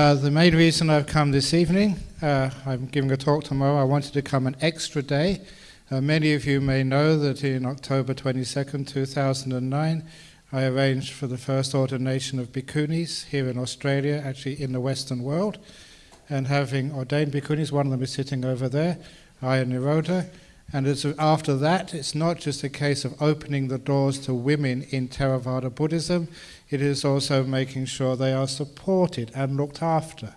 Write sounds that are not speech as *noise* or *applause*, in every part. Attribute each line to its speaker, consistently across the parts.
Speaker 1: Uh, the main reason I've come this evening, uh, I'm giving a talk tomorrow. I wanted to come an extra day. Uh, many of you may know that in October 22nd, 2009, I arranged for the first ordination of bhikkhunis here in Australia, actually in the Western world. And having ordained bhikkhunis, one of them is sitting over there, Ayya Nirodha. And after that, it's not just a case of opening the doors to women in Theravada Buddhism, it is also making sure they are supported and looked after.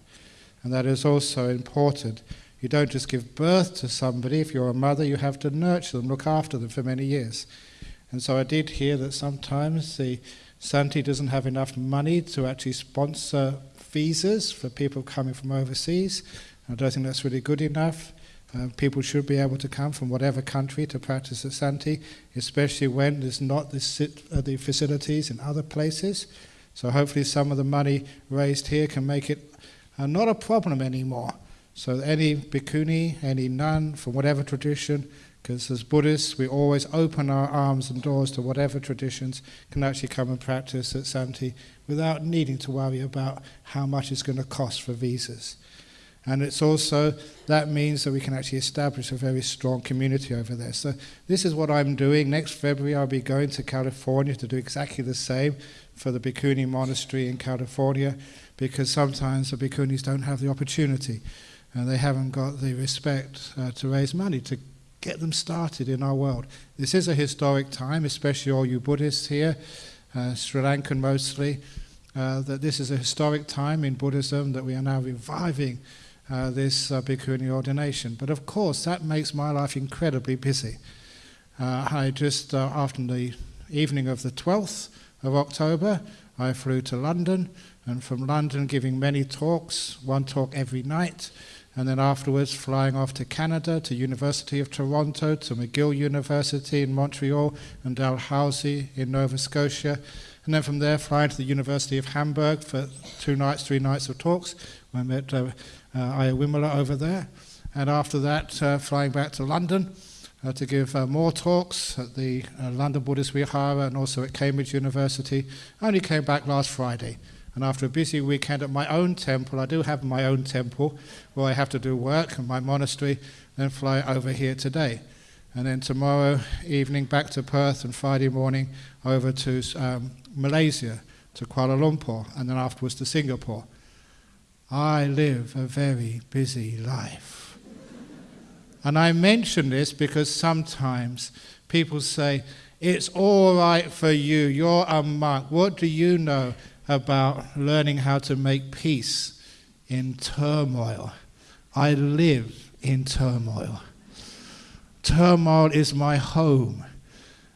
Speaker 1: And that is also important. You don't just give birth to somebody. If you're a mother, you have to nurture them, look after them for many years. And so I did hear that sometimes the Santi doesn't have enough money to actually sponsor visas for people coming from overseas. I don't think that's really good enough. Uh, people should be able to come from whatever country to practice at Santi, especially when there's not the, uh, the facilities in other places. So hopefully some of the money raised here can make it uh, not a problem anymore. So any bhikkhuni, any nun from whatever tradition, because as Buddhists we always open our arms and doors to whatever traditions can actually come and practice at Santi without needing to worry about how much it's going to cost for visas. And it's also, that means that we can actually establish a very strong community over there. So this is what I'm doing. Next February I'll be going to California to do exactly the same for the Bhikkhuni monastery in California because sometimes the bhikkhunis don't have the opportunity and they haven't got the respect uh, to raise money to get them started in our world. This is a historic time, especially all you Buddhists here, uh, Sri Lankan mostly, uh, that this is a historic time in Buddhism that we are now reviving uh, this uh, bhikkhuni ordination. But of course, that makes my life incredibly busy. Uh, I just, uh, after the evening of the 12th of October, I flew to London, and from London giving many talks, one talk every night, and then afterwards flying off to Canada, to University of Toronto, to McGill University in Montreal, and Dalhousie in Nova Scotia, and then from there flying to the University of Hamburg for two nights, three nights of talks. I met uh, uh, Ayya Wimala over there. And after that, uh, flying back to London uh, to give uh, more talks at the uh, London Buddhist Vihara and also at Cambridge University. I only came back last Friday. And after a busy weekend at my own temple, I do have my own temple where I have to do work and my monastery, then fly over here today. And then tomorrow evening back to Perth and Friday morning over to um, Malaysia, to Kuala Lumpur, and then afterwards to Singapore. I live a very busy life. and I mention this because sometimes people say, It's all right for you, you're a monk. What do you know about learning how to make peace in turmoil? I live in turmoil. Turmoil is my home,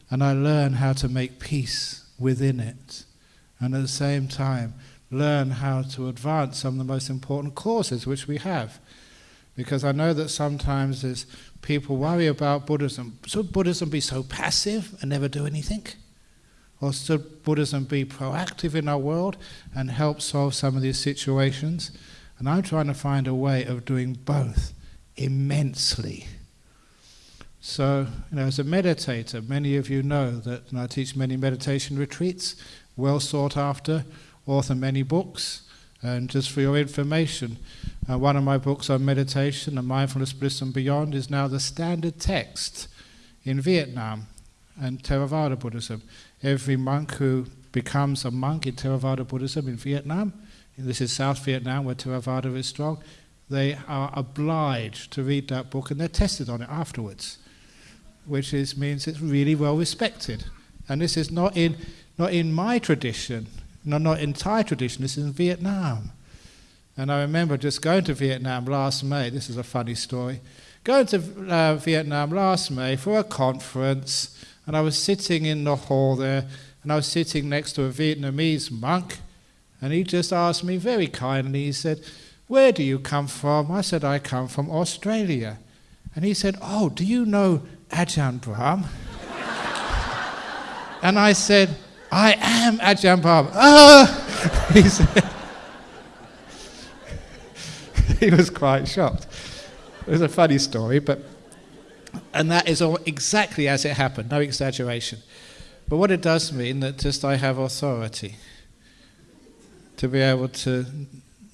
Speaker 1: and I learn how to make peace within it. And at the same time, learn how to advance some of the most important causes which we have. Because I know that sometimes as people worry about Buddhism, should Buddhism be so passive and never do anything? Or should Buddhism be proactive in our world and help solve some of these situations? And I'm trying to find a way of doing both immensely. So, you know, as a meditator, many of you know that I teach many meditation retreats, well sought after, author many books. And just for your information, uh, one of my books on meditation and mindfulness, bliss, and beyond is now the standard text in Vietnam and Theravada Buddhism. Every monk who becomes a monk in Theravada Buddhism in Vietnam, this is South Vietnam where Theravada is strong, they are obliged to read that book and they're tested on it afterwards, which is, means it's really well respected. And this is not in, not in my tradition no, not in Thai tradition, this is in Vietnam. And I remember just going to Vietnam last May. This is a funny story. Going to uh, Vietnam last May for a conference, and I was sitting in the hall there, and I was sitting next to a Vietnamese monk, and he just asked me very kindly, he said, Where do you come from? I said, I come from Australia. And he said, Oh, do you know Ajahn Brahm? *laughs* and I said, I am Ajahn Brahm. Ah! *laughs* He said, *laughs* he was quite shocked. It was a funny story, but and that is all exactly as it happened, no exaggeration. But what it does mean that just I have authority to be able to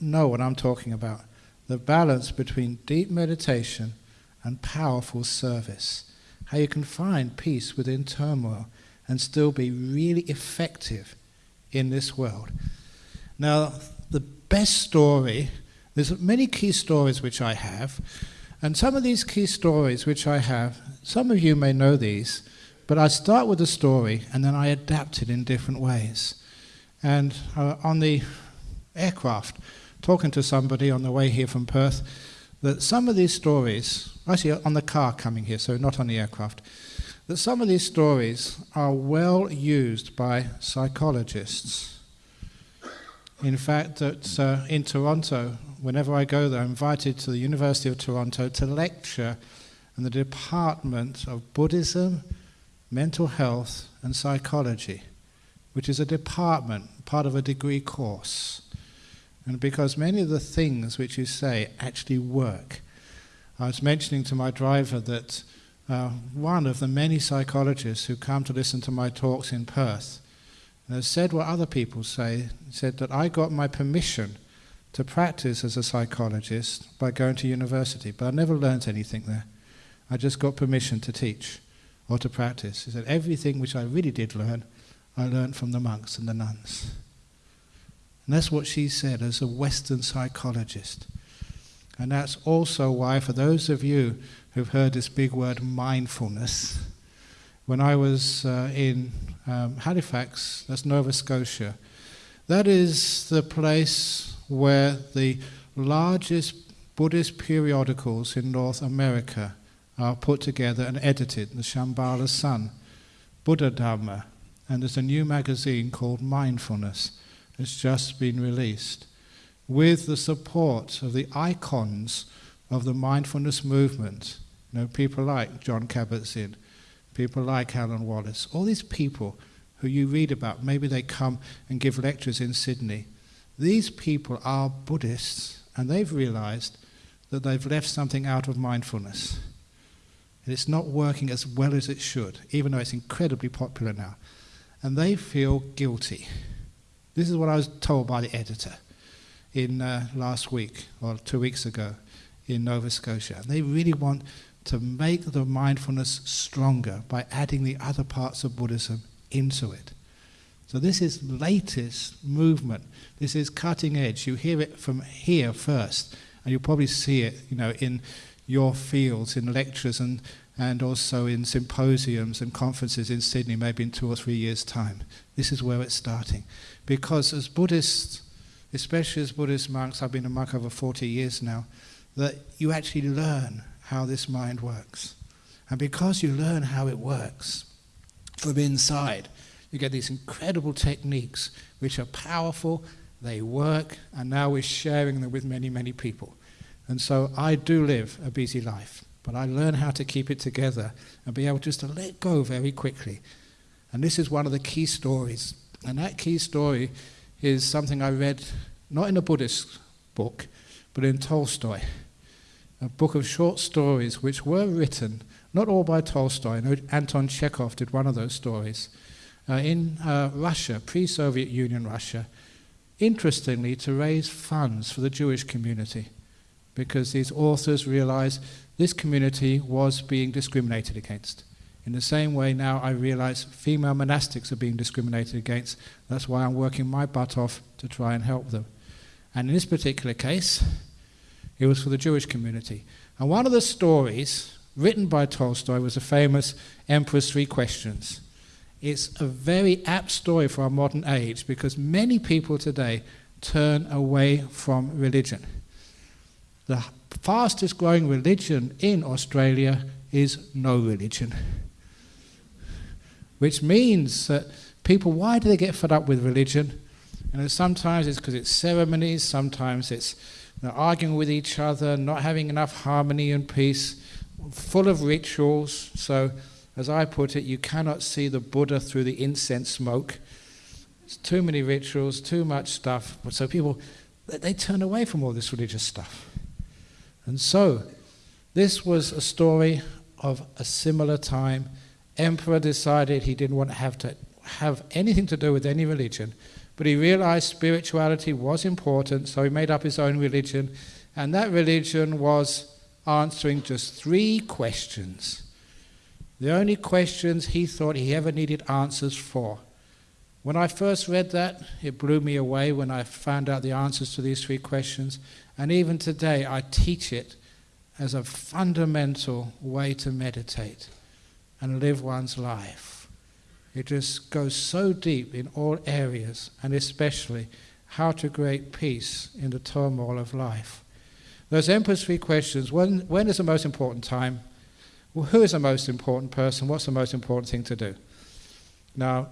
Speaker 1: know what I'm talking about. The balance between deep meditation and powerful service. How you can find peace within turmoil and still be really effective in this world. Now, the best story, there's many key stories which I have, and some of these key stories which I have, some of you may know these, but I start with a story and then I adapt it in different ways. And uh, on the aircraft, talking to somebody on the way here from Perth, that some of these stories, actually on the car coming here, so not on the aircraft, that some of these stories are well used by psychologists. In fact, that uh, in Toronto, whenever I go there, I'm invited to the University of Toronto to lecture in the Department of Buddhism, Mental Health, and Psychology, which is a department, part of a degree course. And because many of the things which you say actually work. I was mentioning to my driver that uh, one of the many psychologists who come to listen to my talks in Perth has said what other people say, said that I got my permission to practice as a psychologist by going to university, but I never learnt anything there. I just got permission to teach or to practice. He said everything which I really did learn, I learned from the monks and the nuns. And that's what she said as a Western psychologist. And that's also why, for those of you who've heard this big word mindfulness, when I was uh, in um, Halifax, that's Nova Scotia, that is the place where the largest Buddhist periodicals in North America are put together and edited, the Shambhala Sun, Buddhadharma, and there's a new magazine called Mindfulness. It's just been released with the support of the icons of the mindfulness movement. Know, people like Jon Kabat-Zinn, people like Alan Wallace, all these people who you read about, maybe they come and give lectures in Sydney. These people are Buddhists and they've realized that they've left something out of mindfulness. And it's not working as well as it should, even though it's incredibly popular now. And they feel guilty. This is what I was told by the editor in uh, last week or two weeks ago in Nova Scotia. They really want to make the mindfulness stronger by adding the other parts of Buddhism into it. So this is latest movement. This is cutting edge. You hear it from here first, and you'll probably see it, you know, in your fields, in lectures and, and also in symposiums and conferences in Sydney, maybe in two or three years' time. This is where it's starting. Because as Buddhists, especially as Buddhist monks, I've been a monk over 40 years now, that you actually learn how this mind works. And because you learn how it works from inside, you get these incredible techniques which are powerful, they work, and now we're sharing them with many, many people. And so I do live a busy life, but I learn how to keep it together and be able just to let go very quickly. And this is one of the key stories and that key story is something I read not in a Buddhist book, but in Tolstoy, a book of short stories which were written, not all by Tolstoy, know Anton Chekhov did one of those stories, uh, in uh, Russia, pre Soviet Union Russia, interestingly, to raise funds for the Jewish community, because these authors realized this community was being discriminated against. In the same way, now I realize female monastics are being discriminated against. That's why I'm working my butt off to try and help them. And in this particular case, it was for the Jewish community. And one of the stories written by Tolstoy was the famous Emperor's Three Questions. It's a very apt story for our modern age because many people today turn away from religion. The fastest growing religion in Australia is no religion which means that people, why do they get fed up with religion? And sometimes it's because it's ceremonies, sometimes it's know, arguing with each other, not having enough harmony and peace, full of rituals. So, as I put it, you cannot see the Buddha through the incense smoke. It's too many rituals, too much stuff. So people, they turn away from all this religious stuff. And so, this was a story of a similar time emperor decided he didn't want to have to have anything to do with any religion, But he realized spirituality was important, so he made up his own religion. And that religion was answering just three questions. The only questions he thought he ever needed answers for. When I first read that, it blew me away when I found out the answers to these three questions. And even today, I teach it as a fundamental way to meditate and live one's life. It just goes so deep in all areas, and especially how to create peace in the turmoil of life. Those Emperor's three questions when, when is the most important time? Well, who is the most important person? What's the most important thing to do? Now,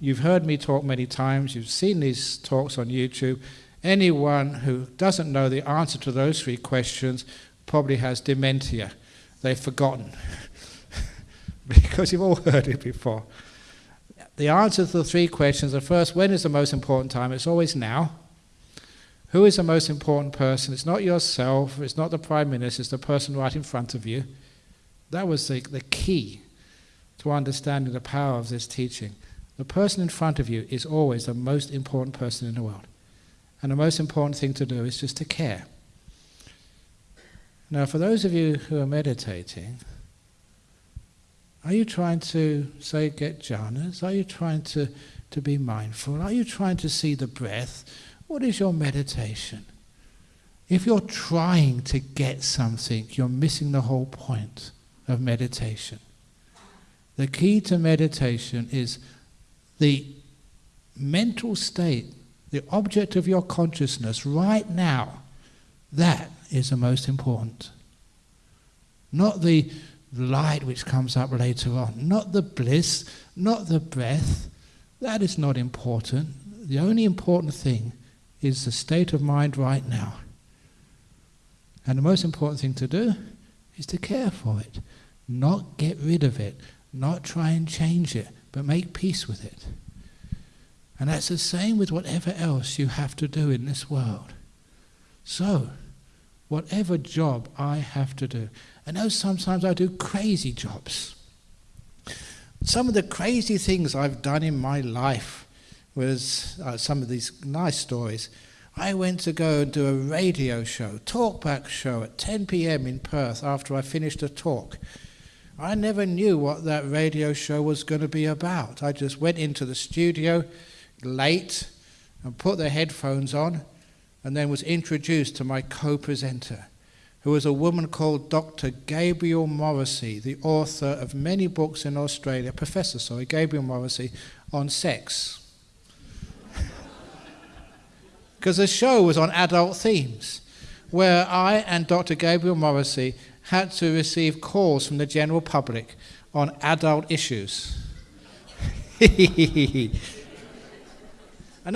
Speaker 1: you've heard me talk many times, you've seen these talks on YouTube. Anyone who doesn't know the answer to those three questions probably has dementia. They've forgotten. *laughs* because you've all heard it before. The answer to the three questions are first, when is the most important time? It's always now. Who is the most important person? It's not yourself, it's not the Prime Minister, it's the person right in front of you. That was the, the key to understanding the power of this teaching. The person in front of you is always the most important person in the world. And the most important thing to do is just to care. Now, for those of you who are meditating, are you trying to, say, get jhanas? Are you trying to, to be mindful? Are you trying to see the breath? What is your meditation? If you're trying to get something, you're missing the whole point of meditation. The key to meditation is the mental state, the object of your consciousness right now. That is the most important. Not the light which comes up later on, not the bliss, not the breath. That is not important. The only important thing is the state of mind right now. And the most important thing to do is to care for it, not get rid of it, not try and change it, but make peace with it. And that's the same with whatever else you have to do in this world. So, whatever job I have to do, I know sometimes I do crazy jobs. Some of the crazy things I've done in my life was uh, some of these nice stories. I went to go and do a radio show, talkback show at 10 p.m. in Perth after I finished a talk. I never knew what that radio show was going to be about. I just went into the studio late and put the headphones on and then was introduced to my co-presenter who was a woman called Dr. Gabrielle Morrissey, the author of many books in Australia, Professor, sorry, Gabrielle Morrissey, on sex *laughs* because the show was on adult themes, where I and Dr. Gabrielle Morrissey had to receive calls from the general public on adult issues. *laughs* and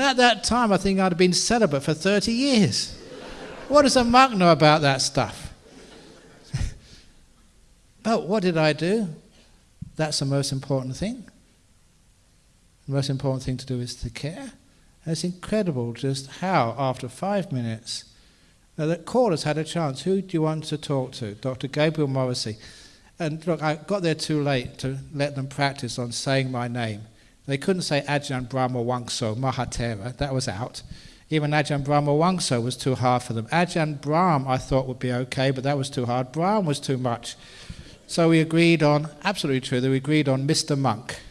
Speaker 1: at that time, I think I'd been celibate for 30 years. What does a monk know about that stuff? *laughs* but what did I do? That's the most important thing. The most important thing to do is to care. And it's incredible just how, after five minutes, now the callers had a chance. Who do you want to talk to? Dr. Gabrielle Morrissey. And look, I got there too late to let them practice on saying my name. They couldn't say Ajahn Brahmavamso Mahathera, that was out. Even Ajahn Brahmavamso was too hard for them. Ajahn Brahm I thought would be okay, but that was too hard. Brahm was too much. So we agreed on, absolutely true, that we agreed on Mr. Monk. *laughs*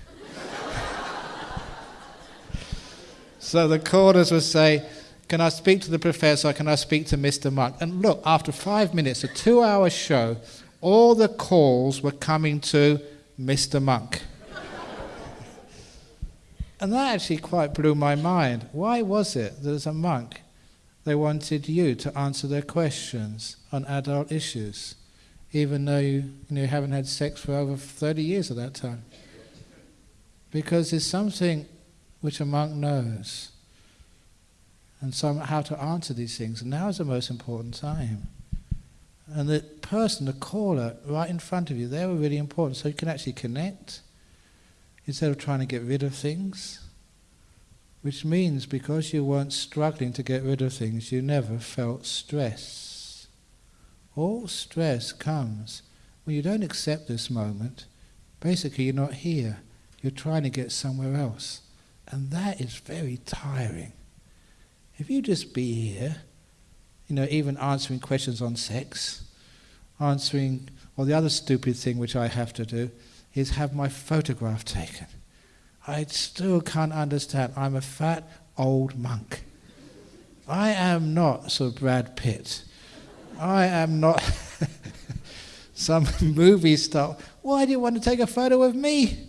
Speaker 1: So the callers would say, Can I speak to the professor? Can I speak to Mr. Monk? And look, after five minutes, a two hour show, all the calls were coming to Mr. Monk. And that actually quite blew my mind. Why was it that as a monk, they wanted you to answer their questions on adult issues, even though you, you, know, you haven't had sex for over 30 years at that time? Because there's something which a monk knows. And so how to answer these things. And now is the most important time. And the person, the caller, right in front of you, they were really important. So you can actually connect instead of trying to get rid of things. Which means because you weren't struggling to get rid of things, you never felt stress. All stress comes when you don't accept this moment. Basically, you're not here. You're trying to get somewhere else. And that is very tiring. If you just be here, you know, even answering questions on sex, answering, or the other stupid thing which I have to do is have my photograph taken. I still can't understand. I'm a fat old monk. I am not Sir Brad Pitt. I am not *laughs* some *laughs* movie star. Why do you want to take a photo of me?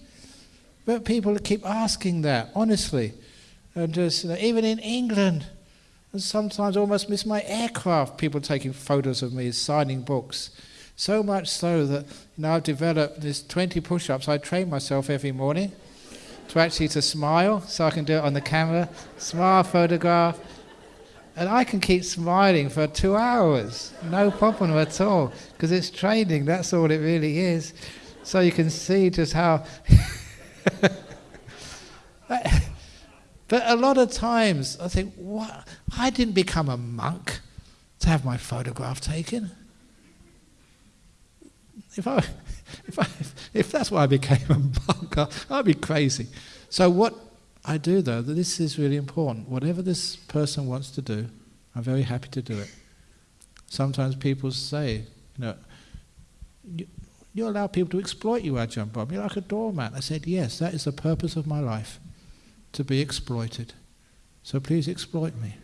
Speaker 1: But people keep asking that, honestly. And just, you know, even in England, and sometimes almost miss my aircraft, people taking photos of me, signing books. So much so that you I've developed this 20 push-ups. I train myself every morning to actually to smile, so I can do it on the camera, smile photograph, and I can keep smiling for two hours, no problem at all, because it's training, that's all it really is. So you can see just how. *laughs* but a lot of times I think, what? I didn't become a monk to have my photograph taken. If, I, *laughs* if, I, if that's why I became a monk, I'd be crazy. So what I do, though, this is really important. Whatever this person wants to do, I'm very happy to do it. Sometimes people say, you know, you, you allow people to exploit you, Ajahn Brahm. You're like a doormat. I said, yes, that is the purpose of my life, to be exploited. So please exploit me.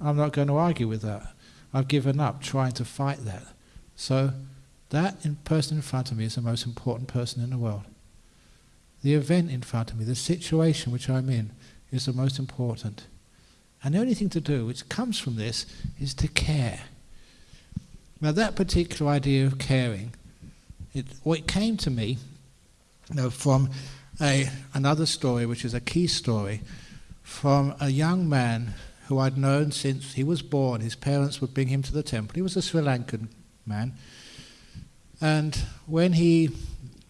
Speaker 1: I'm not going to argue with that. I've given up trying to fight that. So that in person in front of me is the most important person in the world. The event in front of me, the situation which I'm in, is the most important. And the only thing to do, which comes from this, is to care. Now that particular idea of caring, it, well, it came to me you know, from a, another story, which is a key story, from a young man who I'd known since he was born. His parents would bring him to the temple. He was a Sri Lankan man. And when he,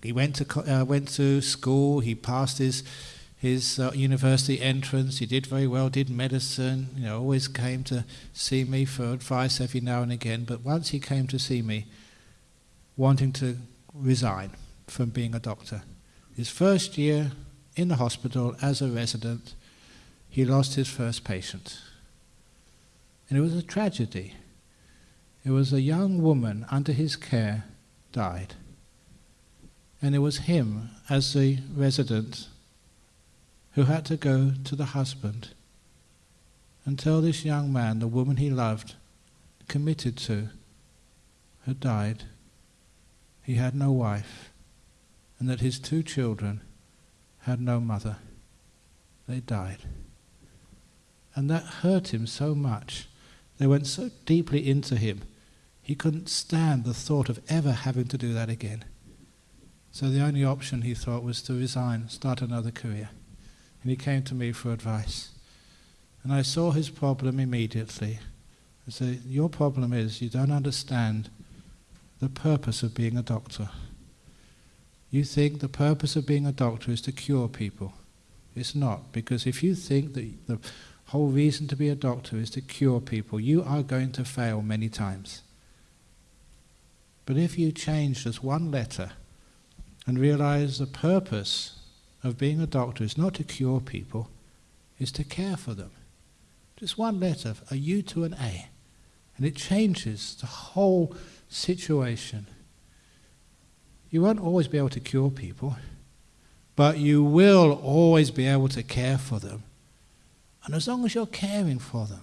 Speaker 1: he went, to, uh, went to school, he passed his, his uh, university entrance, he did very well, did medicine, you know, always came to see me for advice every now and again. But once he came to see me, wanting to resign from being a doctor. His first year in the hospital as a resident, he lost his first patient. And it was a tragedy. It was a young woman under his care died. And it was him, as the resident, who had to go to the husband and tell this young man, the woman he loved, committed to, had died. He had no wife, and that his two children had no mother. They died. And that hurt him so much. They went so deeply into him, he couldn't stand the thought of ever having to do that again. So the only option he thought was to resign, start another career. And he came to me for advice. And I saw his problem immediately. I said, Your problem is you don't understand the purpose of being a doctor. You think the purpose of being a doctor is to cure people. It's not, because if you think that the whole reason to be a doctor is to cure people, you are going to fail many times. But if you change just one letter and realize the purpose of being a doctor is not to cure people, is to care for them. Just one letter, a U to an A. And it changes the whole situation. You won't always be able to cure people, but you will always be able to care for them. And as long as you're caring for them,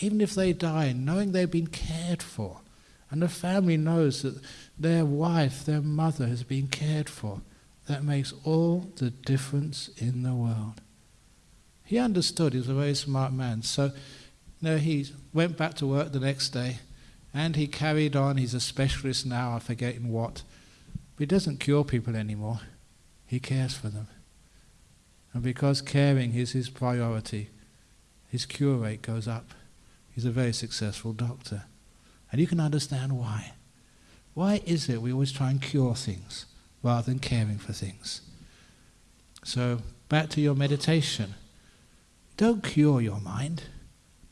Speaker 1: even if they die, knowing they've been cared for, and the family knows that their wife, their mother has been cared for, that makes all the difference in the world. He understood, he was a very smart man. So you know, he went back to work the next day and he carried on. He's a specialist now, I forget in what. But he doesn't cure people anymore, he cares for them. And because caring is his priority, his cure rate goes up. He's a very successful doctor. And you can understand why. Why is it we always try and cure things rather than caring for things? So, back to your meditation. Don't cure your mind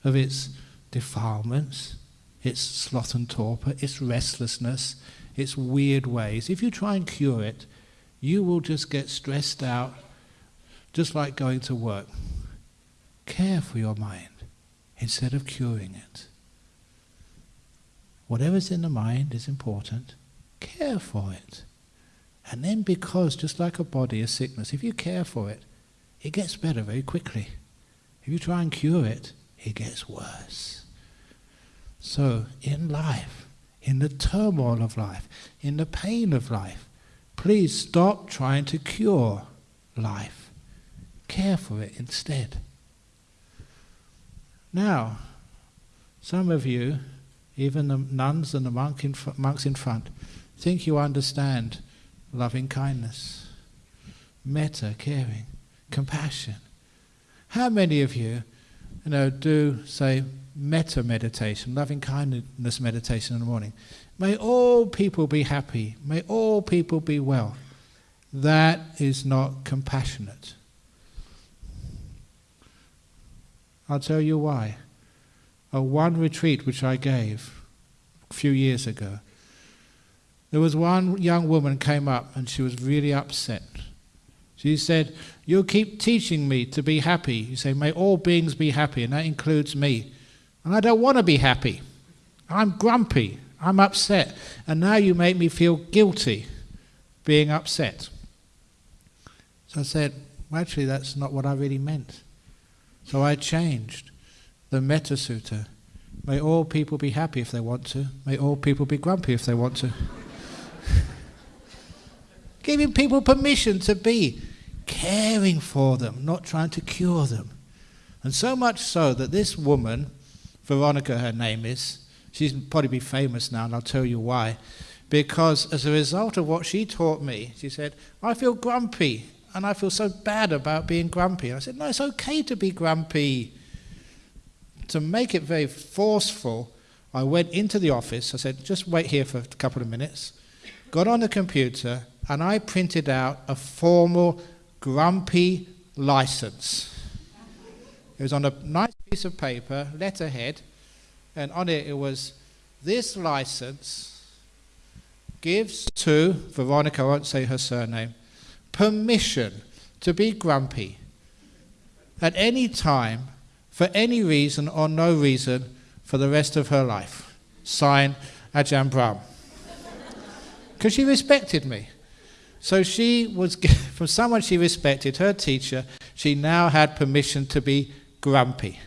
Speaker 1: of its defilements, its sloth and torpor, its restlessness, its weird ways. If you try and cure it, you will just get stressed out, just like going to work. Care for your mind instead of curing it. Whatever's in the mind is important. Care for it. And then, because just like a body, a sickness, if you care for it, it gets better very quickly. If you try and cure it, it gets worse. So, in life, in the turmoil of life, in the pain of life, please stop trying to cure life. Care for it instead. Now, some of you, even the nuns and the monk in monks in front, think you understand loving kindness, metta, caring, compassion. How many of you, you know, do say metta meditation, loving kindness meditation in the morning? May all people be happy. May all people be well. That is not compassionate. I'll tell you why. A one retreat which I gave a few years ago, there was one young woman came up and she was really upset. She said, You keep teaching me to be happy. You say, May all beings be happy, and that includes me. And I don't want to be happy. I'm grumpy. I'm upset. And now you make me feel guilty being upset. So I said, well, Actually, that's not what I really meant. So I changed the Metta Sutta. May all people be happy if they want to. May all people be grumpy if they want to. *laughs* Giving people permission to be, caring for them, not trying to cure them. And so much so that this woman, Veronica her name is, she's probably be famous now, and I'll tell you why. Because as a result of what she taught me, she said, I feel grumpy and I feel so bad about being grumpy. And I said, No, it's okay to be grumpy. To make it very forceful, I went into the office. I said, Just wait here for a couple of minutes. Got on the computer and I printed out a formal grumpy license. It was on a nice piece of paper, letterhead, and on it it was this license gives to Veronica, I won't say her surname, permission to be grumpy at any time, for any reason or no reason, for the rest of her life. Sign Ajahn Brahm. Because she respected me. So she was, *laughs* from someone she respected, her teacher, she now had permission to be grumpy.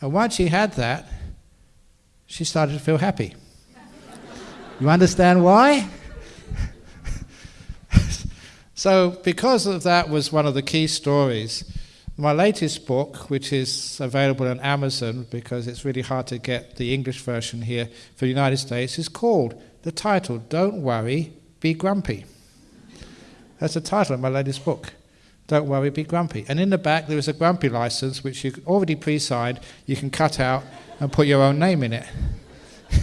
Speaker 1: And once she had that, she started to feel happy. You understand why? *laughs* So, because of that, was one of the key stories. My latest book, which is available on Amazon because it's really hard to get the English version here for the United States, is called the title "Don't Worry, Be Grumpy." That's the title of my latest book. Don't worry, be grumpy. And in the back, there is a grumpy license which you already pre signed, you can cut out and put your own name in it. *laughs*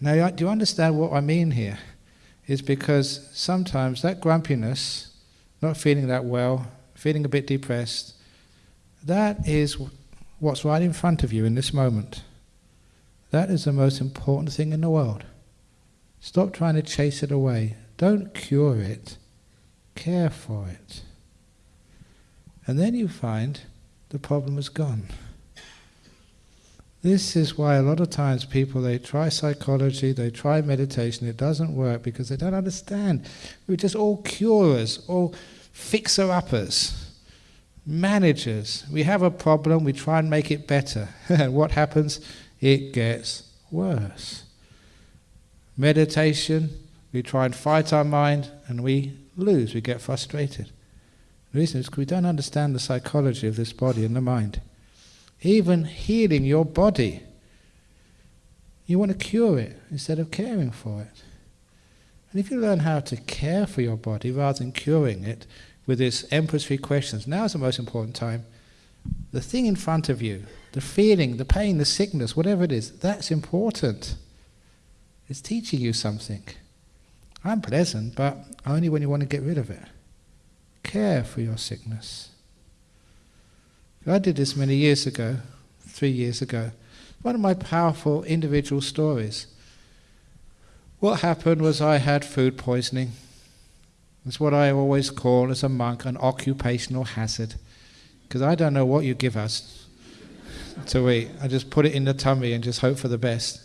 Speaker 1: now, do you understand what I mean here? is because sometimes that grumpiness, not feeling that well, feeling a bit depressed, that is what's right in front of you in this moment. That is the most important thing in the world. Stop trying to chase it away. Don't cure it. Care for it. And then you find the problem is gone. This is why a lot of times people they try psychology, they try meditation, it doesn't work because they don't understand. We're just all curers, all fixer uppers, managers. We have a problem, we try and make it better. and *laughs* what happens? It gets worse. Meditation, we try and fight our mind and we lose, we get frustrated. The reason is because we don't understand the psychology of this body and the mind even healing your body. You want to cure it instead of caring for it. And if you learn how to care for your body rather than curing it with this Emperor's Three Questions, now is the most important time. The thing in front of you, the feeling, the pain, the sickness, whatever it is, that's important. It's teaching you something. Unpleasant, but only when you want to get rid of it. Care for your sickness. I did this many years ago, three years ago. One of my powerful individual stories. What happened was I had food poisoning. It's what I always call as a monk an occupational hazard. Because I don't know what you give us *laughs* to eat. I just put it in the tummy and just hope for the best.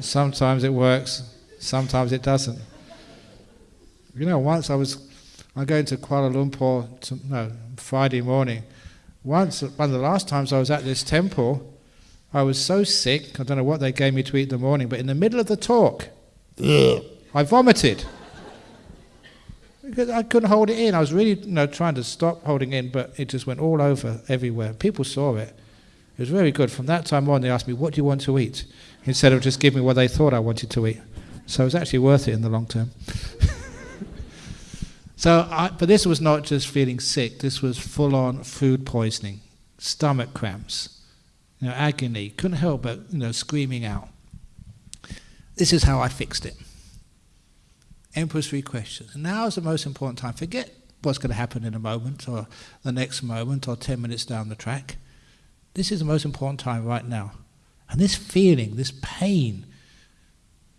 Speaker 1: Sometimes it works, sometimes it doesn't. You know, once I was, I going to Kuala Lumpur, to, no, Friday morning. Once, one of the last times I was at this temple, I was so sick, I don't know what they gave me to eat in the morning, but in the middle of the talk, I vomited. Because I couldn't hold it in. I was really you know, trying to stop holding in, but it just went all over everywhere. People saw it. It was very good. From that time on, they asked me, What do you want to eat? Instead of just giving me what they thought I wanted to eat. So it was actually worth it in the long term. *laughs* so, I, but this was not just feeling sick, this was full on food poisoning, stomach cramps, you know, agony. Couldn't help but you know, screaming out. This is how I fixed it. Emperor's three questions. Now is the most important time. Forget what's going to happen in a moment or the next moment or 10 minutes down the track. This is the most important time right now. And this feeling, this pain,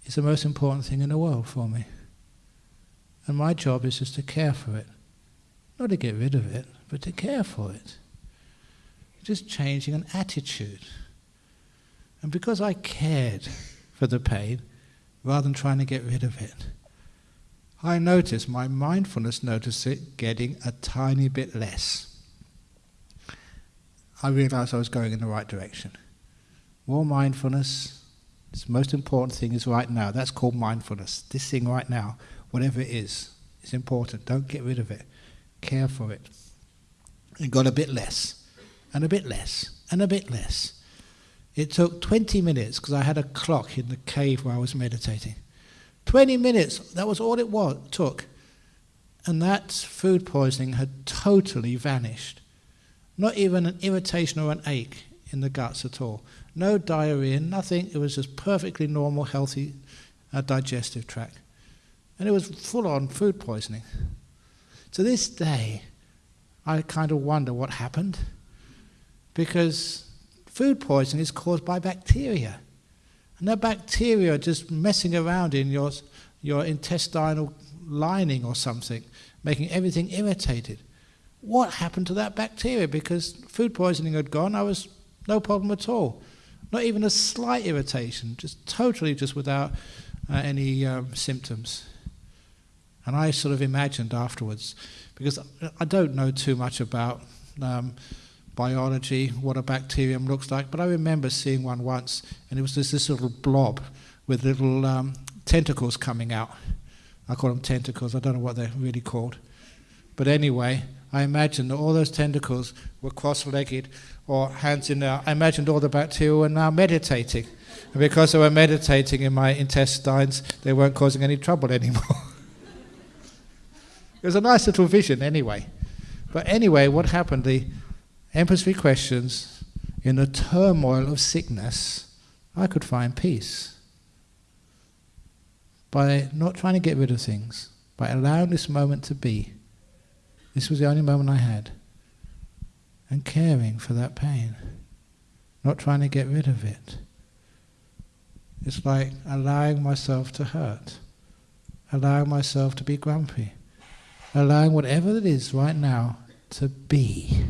Speaker 1: is the most important thing in the world for me. And my job is just to care for it. Not to get rid of it, but to care for it. Just changing an attitude. And because I cared for the pain, rather than trying to get rid of it, I noticed, my mindfulness noticed it getting a tiny bit less. I realized I was going in the right direction. More mindfulness. The most important thing is right now. That's called mindfulness. This thing right now, whatever it is, It's important. Don't get rid of it. Care for it. It got a bit less, and a bit less, and a bit less. It took 20 minutes because I had a clock in the cave where I was meditating. 20 minutes, that was all it was, took. And that food poisoning had totally vanished. Not even an irritation or an ache in the guts at all. No diarrhea, nothing. It was just perfectly normal, healthy uh, digestive tract. And it was full on food poisoning. To this day, I kind of wonder what happened. Because food poisoning is caused by bacteria. And that bacteria are just messing around in your, your intestinal lining or something, making everything irritated. What happened to that bacteria? Because food poisoning had gone, I was no problem at all. Not even a slight irritation, just totally just without uh, any um, symptoms. And I sort of imagined afterwards, because I don't know too much about um, biology, what a bacterium looks like, but I remember seeing one once, and it was just this little blob with little um, tentacles coming out. I call them tentacles, I don't know what they're really called. But anyway, I imagined that all those tentacles were cross legged or hands in there. I imagined all the bacteria were now meditating. And because they were meditating in my intestines, they weren't causing any trouble *laughs* anymore. It was a nice little vision, anyway. But anyway, what happened? The Emperor's three questions, in the turmoil of sickness, I could find peace. By not trying to get rid of things, by allowing this moment to be. This was the only moment I had. And caring for that pain. Not trying to get rid of it. It's like allowing myself to hurt. Allowing myself to be grumpy. Allowing whatever it is right now to be.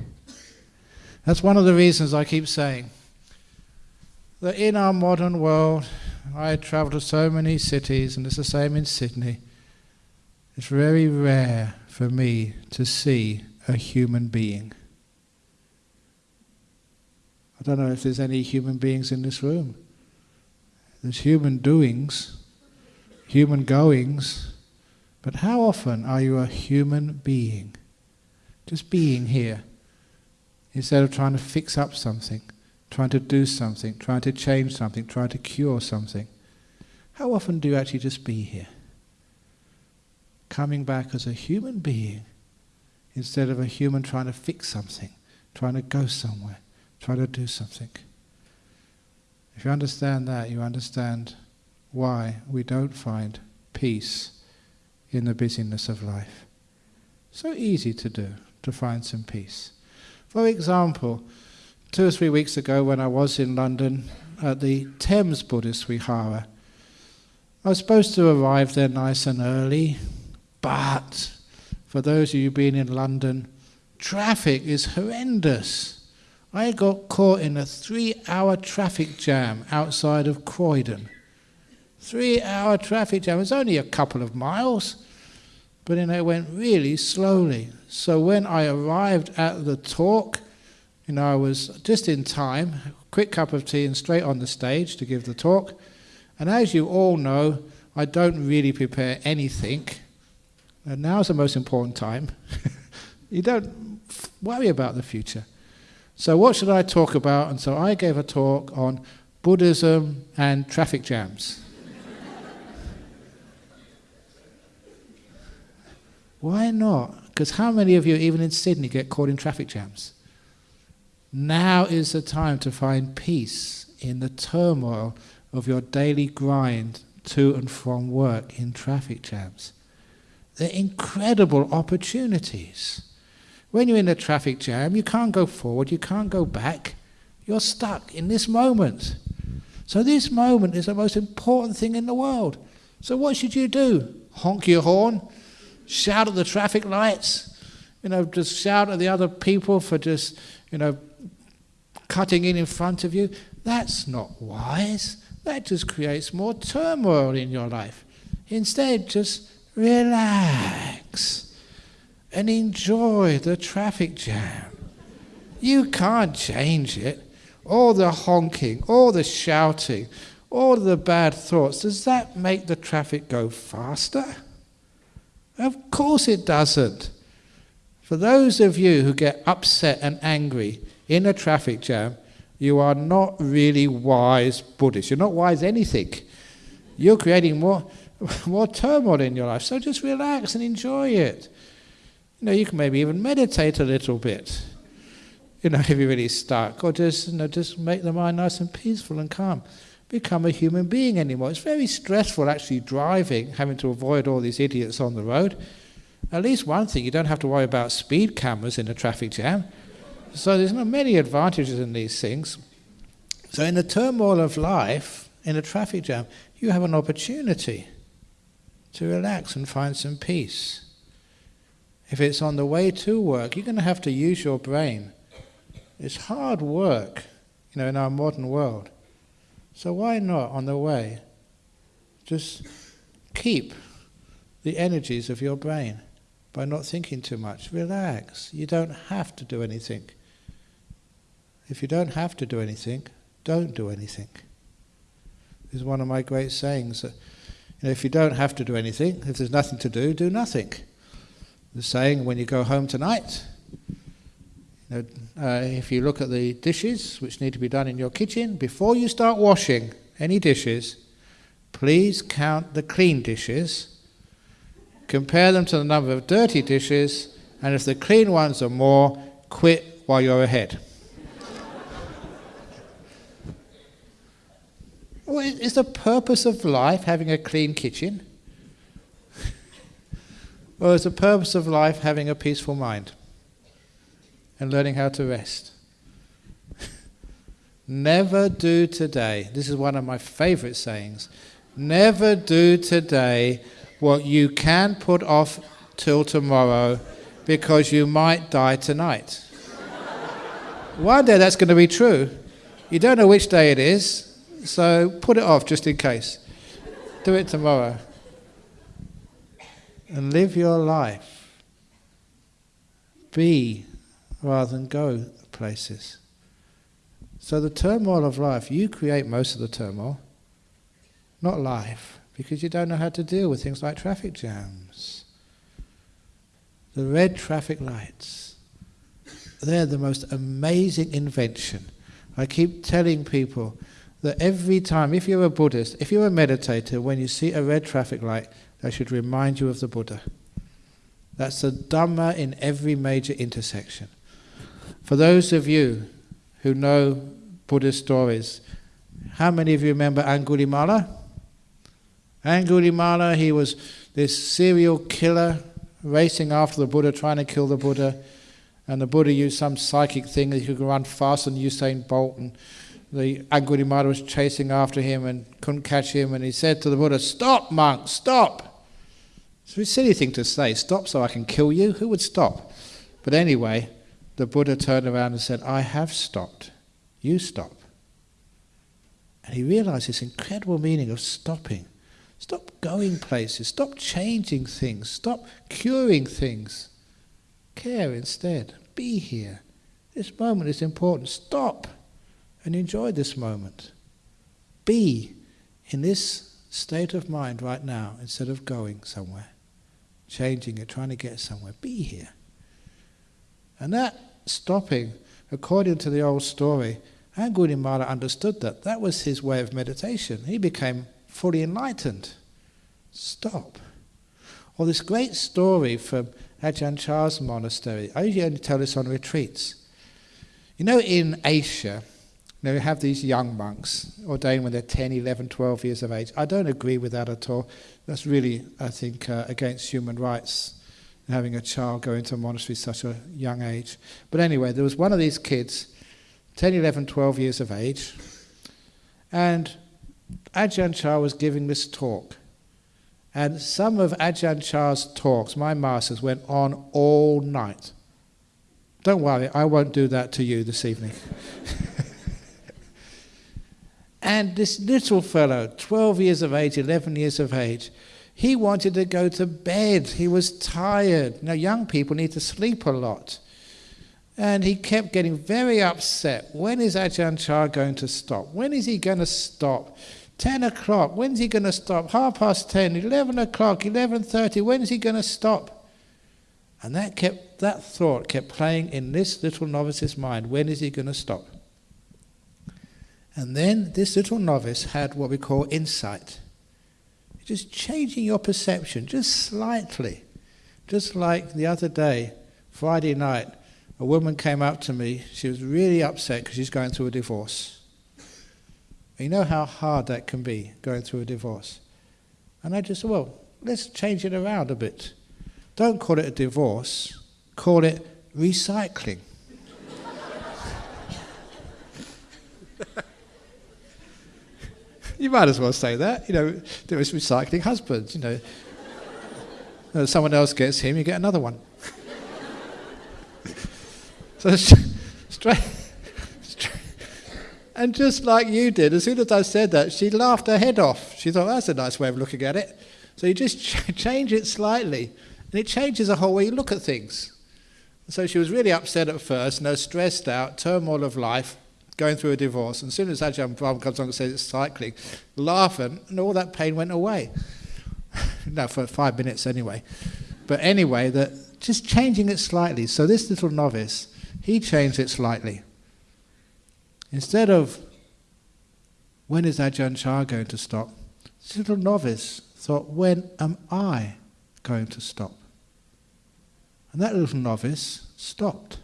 Speaker 1: That's one of the reasons I keep saying that in our modern world, I travel to so many cities, and it's the same in Sydney. It's very rare for me to see a human being. I don't know if there's any human beings in this room. There's human doings, human goings, but how often are you a human being? Just being here instead of trying to fix up something, trying to do something, trying to change something, trying to cure something. How often do you actually just be here? Coming back as a human being instead of a human trying to fix something, trying to go somewhere, trying to do something. If you understand that, you understand why we don't find peace in the busyness of life. So easy to do, to find some peace. For example, two or three weeks ago when I was in London at the Thames Buddhist Vihara, I was supposed to arrive there nice and early, But for those of you been in London, traffic is horrendous. I got caught in a three hour traffic jam outside of Croydon. Three hour traffic jam. It was only a couple of miles, but it went really slowly. So when I arrived at the talk, you know, I was just in time, quick cup of tea and straight on the stage to give the talk. And as you all know, I don't really prepare anything. And now's the most important time. *laughs* you don't worry about the future. So, what should I talk about? And so I gave a talk on Buddhism and traffic jams. Why not? Because how many of you, even in Sydney, get caught in traffic jams? Now is the time to find peace in the turmoil of your daily grind to and from work in traffic jams. They're incredible opportunities. When you're in a traffic jam, you can't go forward, you can't go back. You're stuck in this moment. So, this moment is the most important thing in the world. So, what should you do? Honk your horn? Shout at the traffic lights? You know, just shout at the other people for just, you know, cutting in in front of you? That's not wise. That just creates more turmoil in your life. Instead, just relax and enjoy the traffic jam. You can't change it. All the honking, all the shouting, all the bad thoughts, does that make the traffic go faster? Of course it doesn't. For those of you who get upset and angry in a traffic jam, you are not really wise Buddhists. You're not wise anything. You're creating more, *laughs* more turmoil in your life. So just relax and enjoy it. You know, you can maybe even meditate a little bit. You know, *laughs* if you're really stuck, or just you know, just make the mind nice and peaceful and calm. Become a human being anymore. It's very stressful actually driving, having to avoid all these idiots on the road. At least one thing, you don't have to worry about speed cameras in a traffic jam. So there's not many advantages in these things. So in the turmoil of life, in a traffic jam, you have an opportunity to relax and find some peace. If it's on the way to work, you're going to have to use your brain. It's hard work, you know, in our modern world. So why not on the way? Just keep the energies of your brain by not thinking too much. Relax. You don't have to do anything. If you don't have to do anything, don't do anything. This is one of my great sayings that you know, if you don't have to do anything, if there's nothing to do, do nothing. The saying when you go home tonight, uh, if you look at the dishes which need to be done in your kitchen, before you start washing any dishes, please count the clean dishes, compare them to the number of dirty dishes, and if the clean ones are more, quit while you're ahead. Well, is the purpose of life having a clean kitchen? *laughs* or is the purpose of life having a peaceful mind and learning how to rest? *laughs* Never do today. This is one of my favorite sayings. Never do today what you can put off till tomorrow because you might die tonight. *laughs* one day that's going to be true. You don't know which day it is, so put it off just in case. Do it tomorrow. And live your life. Be rather than go places. So the turmoil of life, you create most of the turmoil, not life, because you don't know how to deal with things like traffic jams. The red traffic lights, they're the most amazing invention. I keep telling people that every time, if you're a Buddhist, if you're a meditator, when you see a red traffic light, that should remind you of the Buddha. That's the Dhamma in every major intersection. For those of you who know Buddhist stories, how many of you remember Angulimala? Angulimala, he was this serial killer racing after the Buddha, trying to kill the Buddha. And the Buddha used some psychic thing that he could run faster than Usain Bolt. And the Angulimala was chasing after him and couldn't catch him, and he said to the Buddha, Stop, monk, stop! It's a silly thing to say, stop so I can kill you. Who would stop? But anyway, the Buddha turned around and said, I have stopped. You stop. And he realized this incredible meaning of stopping. Stop going places. Stop changing things. Stop curing things. Care instead. Be here. This moment is important. Stop and enjoy this moment. Be in this state of mind right now instead of going somewhere, changing it, trying to get somewhere. Be here. And that stopping, according to the old story, and Angulimala understood that. That was his way of meditation. He became fully enlightened. Stop. Or this great story from Ajahn Chah's monastery. I usually only tell this on retreats. You know, in Asia, you know, you have these young monks ordained when they're 10, 11, 12 years of age. I don't agree with that at all. That's really, I think, uh, against human rights, having a child go into a monastery at such a young age. But anyway, there was one of these kids 10, 11, 12 years of age. And Ajahn Chah was giving this talk. And some of Ajahn Chah's talks, my masters, went on all night. Don't worry, I won't do that to you this evening. *laughs* and this little fellow, 12 years of age, 11 years of age, he wanted to go to bed. He was tired. Now, young people need to sleep a lot. And he kept getting very upset. When is Ajahn Chah going to stop? When is he going to stop? 10 o'clock, when's he going to stop? Half past 10, 11 o'clock, 11.30, when's he going to stop? And that, kept, that thought kept playing in this little novice's mind. When is he going to stop? And then this little novice had what we call insight. Just changing your perception, just slightly. Just like the other day, Friday night, a woman came up to me. She was really upset because she's going through a divorce. And you know how hard that can be, going through a divorce. And I just said, well, let's change it around a bit. Don't call it a divorce, call it recycling. *laughs* you might as well say that. You know, there is recycling husbands, you know. Uh, someone else gets him, you get another one. *laughs* So *laughs* straight, and just like you did, as soon as I said that, she laughed her head off. She thought, that's a nice way of looking at it. So you just *laughs* ch- change it slightly, and it changes the whole way you look at things. So she was really upset at first, no stressed out, turmoil of life, going through a divorce. And as soon as Ajahn Brahm comes along and says it's cycling, laughing, and all that pain went away. *laughs* no, for five minutes anyway. But anyway, that just changing it slightly. So this little novice he changed it slightly. Instead of, when is Ajahn Chah going to stop? This little novice thought, when am I going to stop? And that little novice stopped.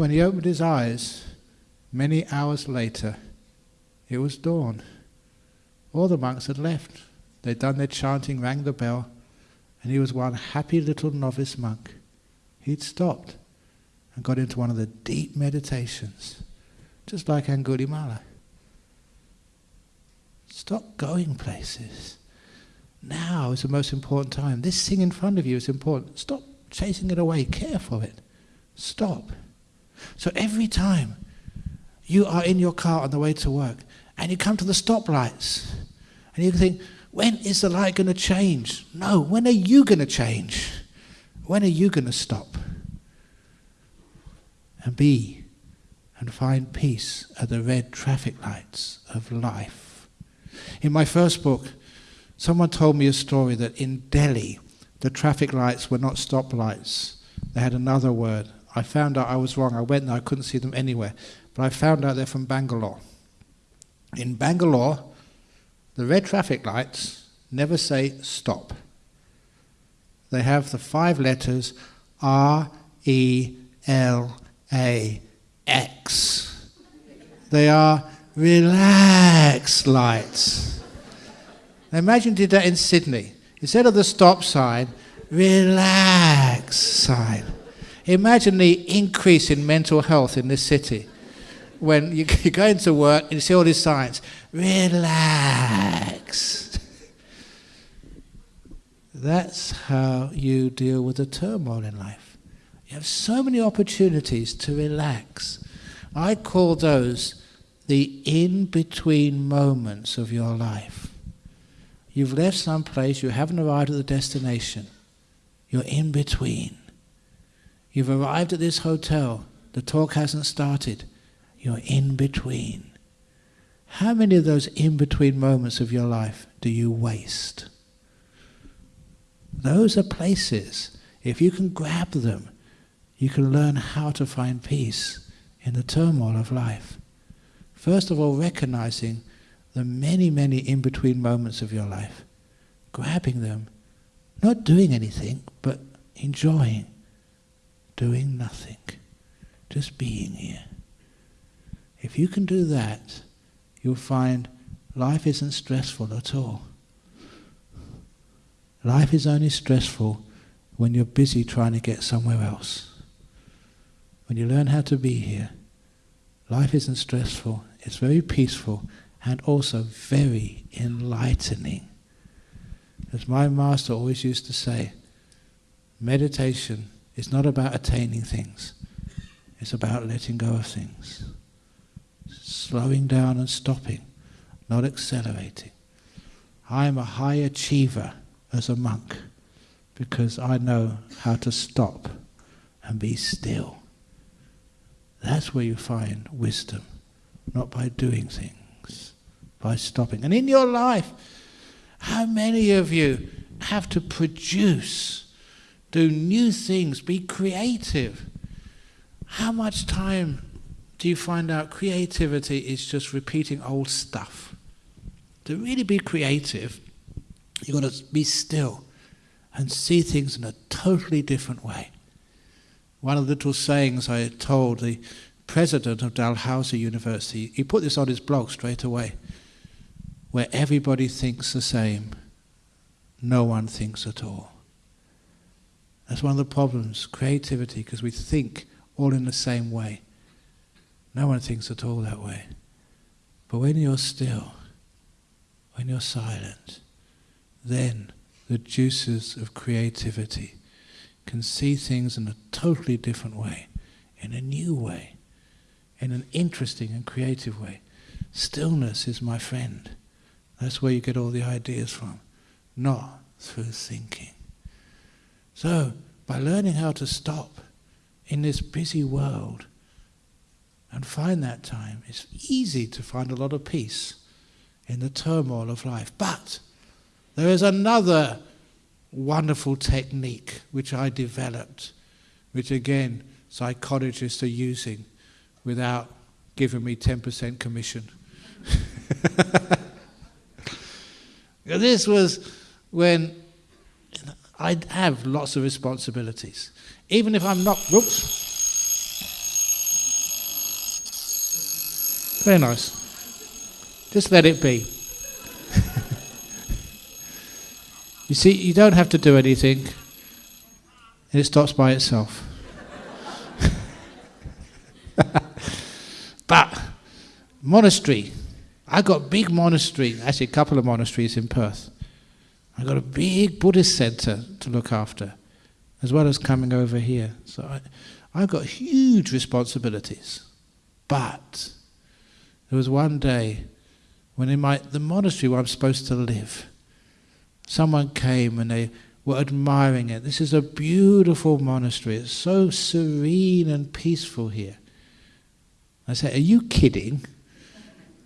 Speaker 1: When he opened his eyes, many hours later, it was dawn. All the monks had left. They'd done their chanting, rang the bell, and he was one happy little novice monk. He'd stopped and got into one of the deep meditations, just like Angulimala. Stop going places. Now is the most important time. This thing in front of you is important. Stop chasing it away. Care for it. Stop. So every time you are in your car on the way to work and you come to the stoplights and you think, when is the light going to change? No, when are you going to change? When are you going to stop? and be and find peace at the red traffic lights of life. In my first book, someone told me a story that in Delhi, the traffic lights were not stoplights. They had another word. I found out I was wrong. I went there, I couldn't see them anywhere. But I found out they're from Bangalore. In Bangalore, the red traffic lights never say stop. They have the five letters R E L a X. They are relax lights. Now imagine did that in Sydney. Instead of the stop sign, relax sign. Imagine the increase in mental health in this city when you, *laughs* you go into work and you see all these signs. Relax. That's how you deal with the turmoil in life. You have so many opportunities to relax. I call those the in between moments of your life. You've left some place, you haven't arrived at the destination. You're in between. You've arrived at this hotel, the talk hasn't started. You're in between. How many of those in between moments of your life do you waste? Those are places, if you can grab them, you can learn how to find peace in the turmoil of life. First of all, recognizing the many, many in between moments of your life, grabbing them, not doing anything, but enjoying doing nothing, just being here. If you can do that, you'll find life isn't stressful at all. Life is only stressful when you're busy trying to get somewhere else. When you learn how to be here, life isn't stressful, it's very peaceful and also very enlightening. As my master always used to say, meditation is not about attaining things, it's about letting go of things. Slowing down and stopping, not accelerating. I am a high achiever as a monk because I know how to stop and be still. That's where you find wisdom, not by doing things, by stopping. And in your life, how many of you have to produce, do new things, be creative? How much time do you find out creativity is just repeating old stuff? To really be creative, You've got to be still and see things in a totally different way. One of the little sayings I told the president of Dalhousie University, he put this on his blog straight away, where everybody thinks the same, no one thinks at all. That's one of the problems, creativity, because we think all in the same way. No one thinks at all that way. But when you're still, when you're silent, then the juices of creativity can see things in a totally different way, in a new way, in an interesting and creative way. Stillness is my friend. That's where you get all the ideas from, not through thinking. So, by learning how to stop in this busy world and find that time, it's easy to find a lot of peace in the turmoil of life. But there is another wonderful technique which I developed, which again psychologists are using without giving me 10% commission. *laughs* this was when I have lots of responsibilities. Even if I'm not, whoops. Very nice. Just let it be. *laughs* You see, you don't have to do anything, it stops by itself. *laughs* but, monastery. I've got big monastery, actually a couple of monasteries in Perth. I got a big Buddhist centre to look after, as well as coming over here. So I, I've got huge responsibilities. But there was one day when in my the monastery where I'm supposed to live, someone came and they were admiring it. This is a beautiful monastery. It's so serene and peaceful here. I said, Are you kidding?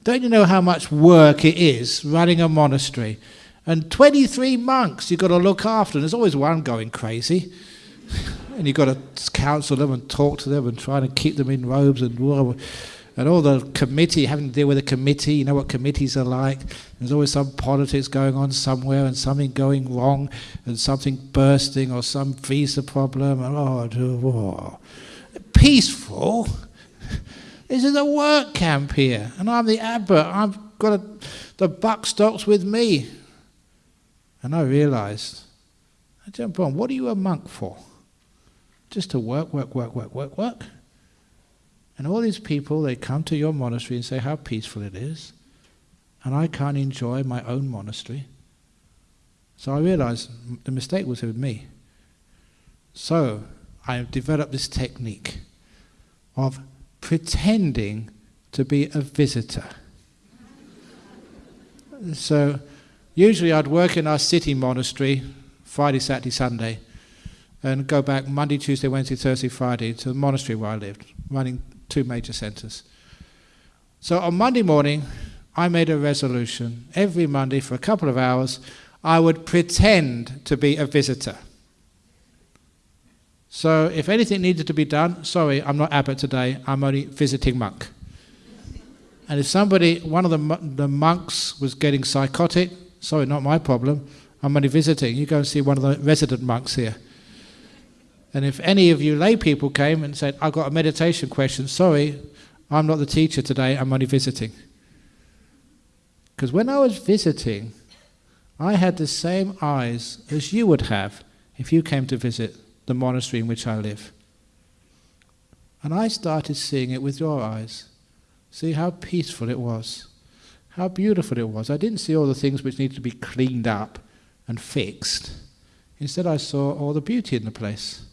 Speaker 1: Don't you know how much work it is running a monastery? And 23 monks you've got to look after, and there's always one going crazy. *laughs* and you've got to counsel them and talk to them and try to keep them in robes and and all the committee, having to deal with a committee, you know what committees are like. There's always some politics going on somewhere and something going wrong and something bursting or some visa problem. And, oh, oh. Peaceful. *laughs* This is a work camp here, and I'm the abbot. I've got a, the buck stops with me. And I realized, I jump on, what are you a monk for? Just to work, work, work, work, work, work? And all these people, they come to your monastery and say how peaceful it is, and I can't enjoy my own monastery. So I realized the mistake was with me. So I developed this technique of pretending to be a visitor. *laughs* so usually I'd work in our city monastery Friday, Saturday, Sunday, and go back Monday, Tuesday, Wednesday, Thursday, Friday to the monastery where I lived, running two major centers. So on Monday morning, I made a resolution every Monday for a couple of hours, I would pretend to be a visitor. So if anything needed to be done, sorry, I'm not abbot today, I'm only visiting monk. And if somebody, one of the, the monks was getting psychotic, sorry, not my problem, I'm only visiting. You go and see one of the resident monks here. And if any of you lay people came and said, I've got a meditation question, sorry, I'm not the teacher today, I'm only visiting. Because when I was visiting, I had the same eyes as you would have if you came to visit the monastery in which I live. And I started seeing it with your eyes. See how peaceful it was, how beautiful it was. I didn't see all the things which needed to be cleaned up and fixed. Instead, I saw all the beauty in the place,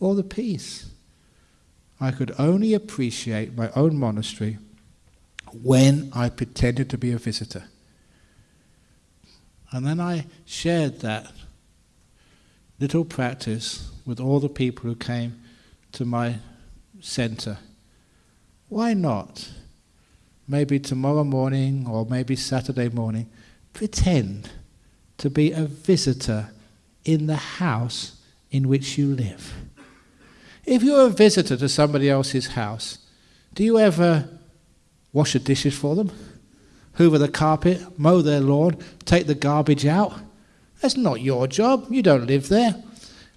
Speaker 1: all the peace. I could only appreciate my own monastery when I pretended to be a visitor. And then I shared that little practice with all the people who came to my center. Why not? Maybe tomorrow morning or maybe Saturday morning, pretend to be a visitor in the house in which you live. If you're a visitor to somebody else's house, do you ever wash the dishes for them? Hoover the carpet, mow their lawn, take the garbage out? That's not your job. You don't live there.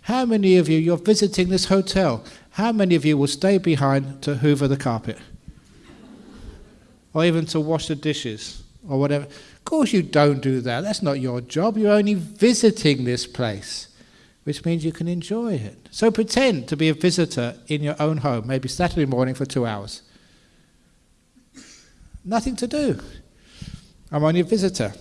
Speaker 1: How many of you, you're visiting this hotel, how many of you will stay behind to hoover the carpet? Or even to wash the dishes or whatever? Of course, you don't do that. That's not your job. You're only visiting this place, which means you can enjoy it. So pretend to be a visitor in your own home, maybe Saturday morning for two hours. Nothing to do. I'm only a visitor.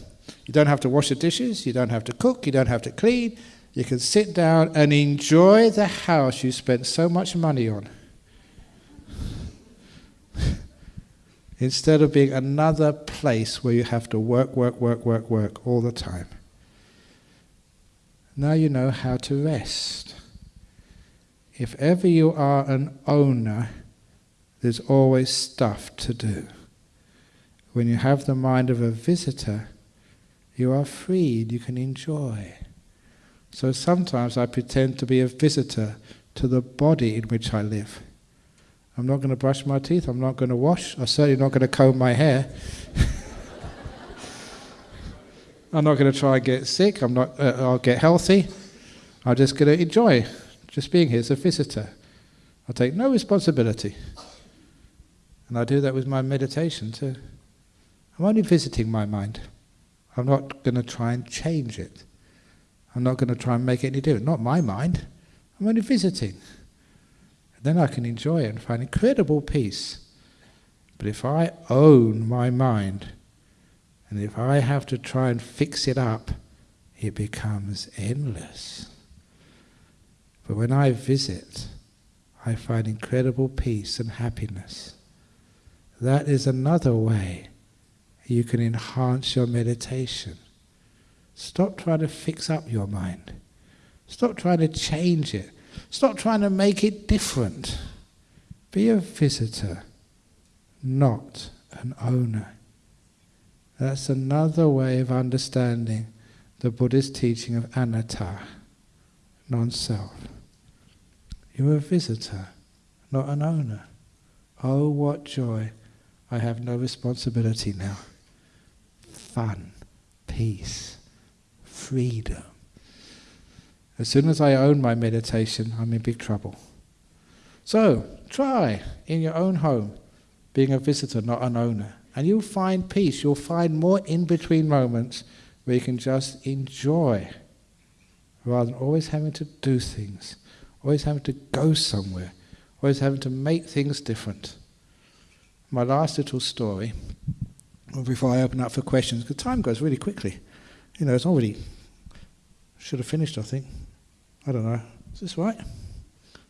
Speaker 1: You don't have to wash the dishes, you don't have to cook, you don't have to clean, you can sit down and enjoy the house you spent so much money on. Instead of being another place where you have to work, work, work, work, work all the time. Now you know how to rest. If ever you are an owner, there's always stuff to do. When you have the mind of a visitor, you are freed, you can enjoy. So sometimes I pretend to be a visitor to the body in which I live. I'm not going to brush my teeth, I'm not going to wash, I'm certainly not going to comb my hair. I'm not going to try and get sick, I'm not, uh, I'll get healthy. I'm just going to enjoy just being here as a visitor. I'll take no responsibility. And I do that with my meditation too. I'm only visiting my mind. I'm not going to try and change it. I'm not going to try and make it any different. Not my mind. I'm only visiting. Then I can enjoy it and find incredible peace. But if I own my mind, and if I have to try and fix it up, it becomes endless. But when I visit, I find incredible peace and happiness. That is another way you can enhance your meditation. Stop trying to fix up your mind. Stop trying to change it. Stop trying to make it different. Be a visitor, not an owner. That's another way of understanding the Buddhist teaching of anatta, non-self. You're a visitor, not an owner. Oh, what joy! I have no responsibility now. Fun, peace freedom. As soon as I own my meditation, I'm in big trouble. So, try in your own home, being a visitor, not an owner, and you'll find peace. You'll find more in between moments where you can just enjoy rather than always having to do things, always having to go somewhere, always having to make things different. My last little story, before I open up for questions, because time goes really quickly. You know, it's already Should have finished, I think. I don't know. Is this right?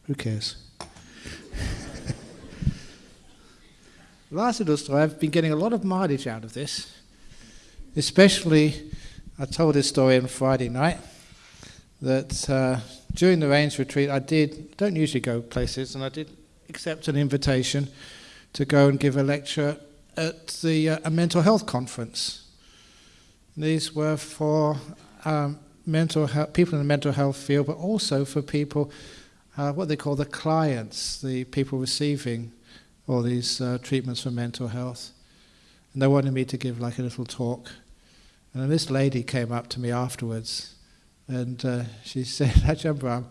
Speaker 1: Who cares? *laughs* Last story, I've been getting a lot of mileage out of this. Especially, I told this story on Friday night that uh, during the Rains retreat, I did, don't usually go places, and I did accept an invitation to go and give a lecture at the uh, a mental health conference. These were for um, mental health, people in the mental health field, but also for people, uh, what they call the clients, the people receiving all these uh, treatments for mental health. And they wanted me to give like a little talk. And then this lady came up to me afterwards and uh, she *laughs* said, Ajahn Brahm,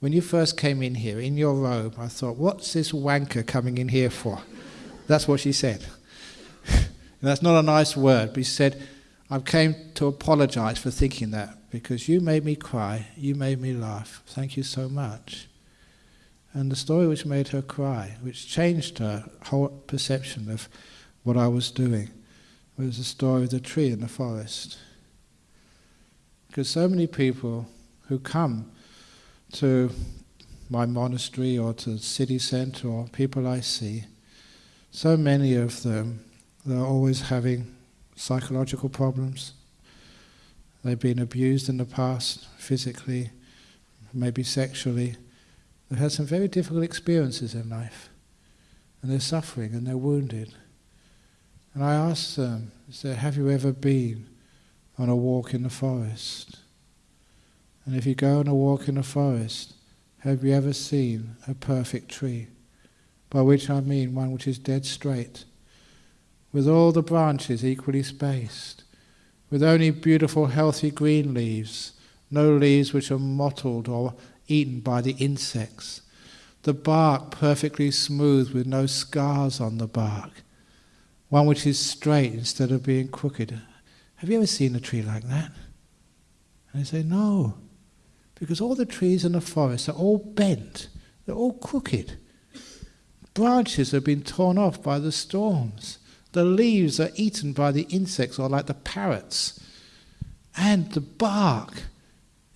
Speaker 1: when you first came in here in your robe, I thought, what's this wanker coming in here for? That's what she said. *laughs* that's not a nice word, but she said, I came to apologize for thinking that because you made me cry, you made me laugh. Thank you so much. And the story which made her cry, which changed her whole perception of what I was doing, was the story of the tree in the forest. Because so many people who come to my monastery or to the city centre or people I see, so many of them, they're always having psychological problems. They've been abused in the past, physically, maybe sexually. They've had some very difficult experiences in life. And they're suffering and they're wounded. And I asked them, I have you ever been on a walk in the forest? And if you go on a walk in the forest, have you ever seen a perfect tree? By which I mean one which is dead straight, with all the branches equally spaced, with only beautiful healthy green leaves, no leaves which are mottled or eaten by the insects, the bark perfectly smooth with no scars on the bark, one which is straight instead of being crooked. Have you ever seen a tree like that? And they say, no, because all the trees in the forest are all bent, they're all crooked. Branches have been torn off by the storms. The leaves are eaten by the insects or like the parrots. And the bark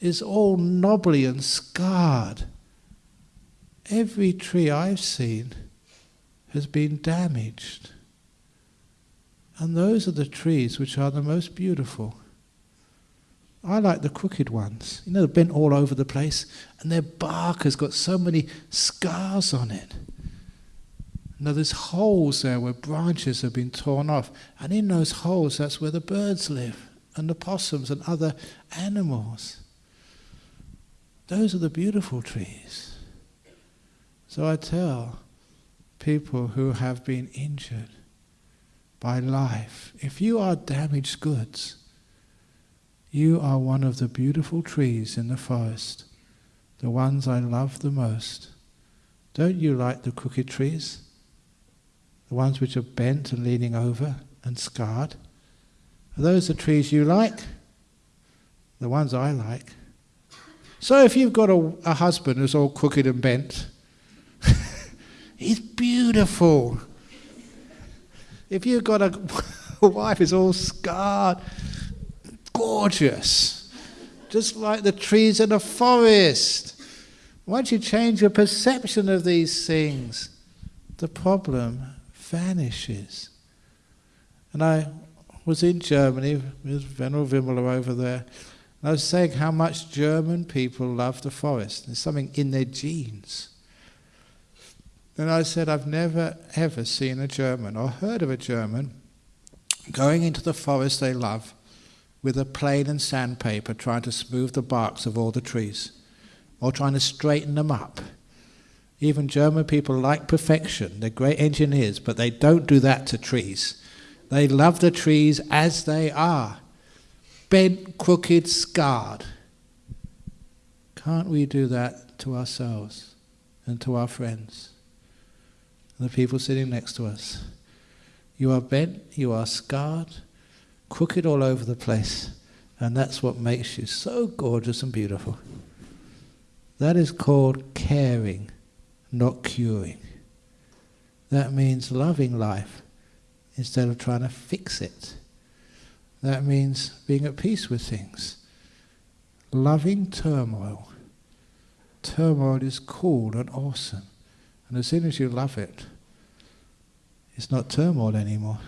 Speaker 1: is all knobbly and scarred. Every tree I've seen has been damaged. And those are the trees which are the most beautiful. I like the crooked ones. You know, they're bent all over the place, and their bark has got so many scars on it. Now, there's holes there where branches have been torn off, and in those holes, that's where the birds live, and the possums and other animals. Those are the beautiful trees. So I tell people who have been injured by life, if you are damaged goods, you are one of the beautiful trees in the forest, the ones I love the most. Don't you like the crooked trees? The ones which are bent and leaning over and scarred? Are those the trees you like? The ones I like. So if you've got a, a husband who's all crooked and bent, *laughs* he's beautiful. If you've got a, a *laughs* wife who's all scarred, gorgeous, just like the trees in a forest. Once you change your perception of these things, the problem vanishes. And I was in Germany with Venerable Vimala over there, and I was saying how much German people love the forest. There's something in their genes. And I said, I've never ever seen a German or heard of a German going into the forest they love with a plane and sandpaper trying to smooth the barks of all the trees or trying to straighten them up. Even German people like perfection. They're great engineers, but they don't do that to trees. They love the trees as they are bent, crooked, scarred. Can't we do that to ourselves and to our friends and the people sitting next to us? You are bent, you are scarred, crooked all over the place. And that's what makes you so gorgeous and beautiful. That is called caring, not curing. That means loving life instead of trying to fix it. That means being at peace with things. loving turmoil. Turmoil is cool and awesome. And as soon as you love it, it's not turmoil anymore.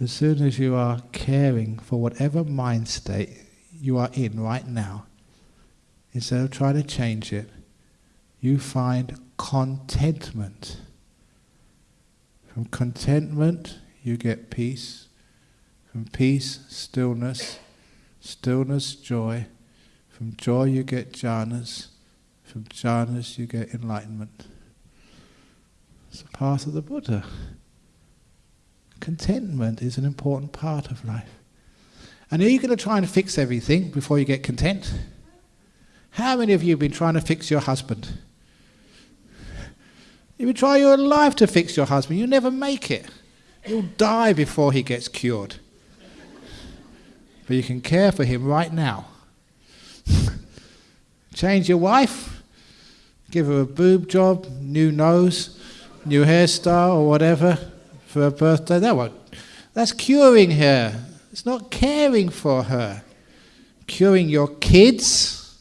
Speaker 1: As soon as you are caring for whatever mind state you are in right now, instead of trying to change it, you find contentment. From contentment, you get peace. From peace, stillness. Stillness, joy. From joy, you get jhanas. From jhanas, you get enlightenment. It's the path of the Buddha. Contentment is an important part of life. And are you going to try and fix everything before you get content? How many of you have been trying to fix your husband? You would try your life to fix your husband, you never make it. You'll die before he gets cured. But you can care for him right now. *laughs* Change your wife, give her a boob job, new nose, new hairstyle, or whatever for her birthday. That won't. That's curing her. It's not caring for her. Curing your kids,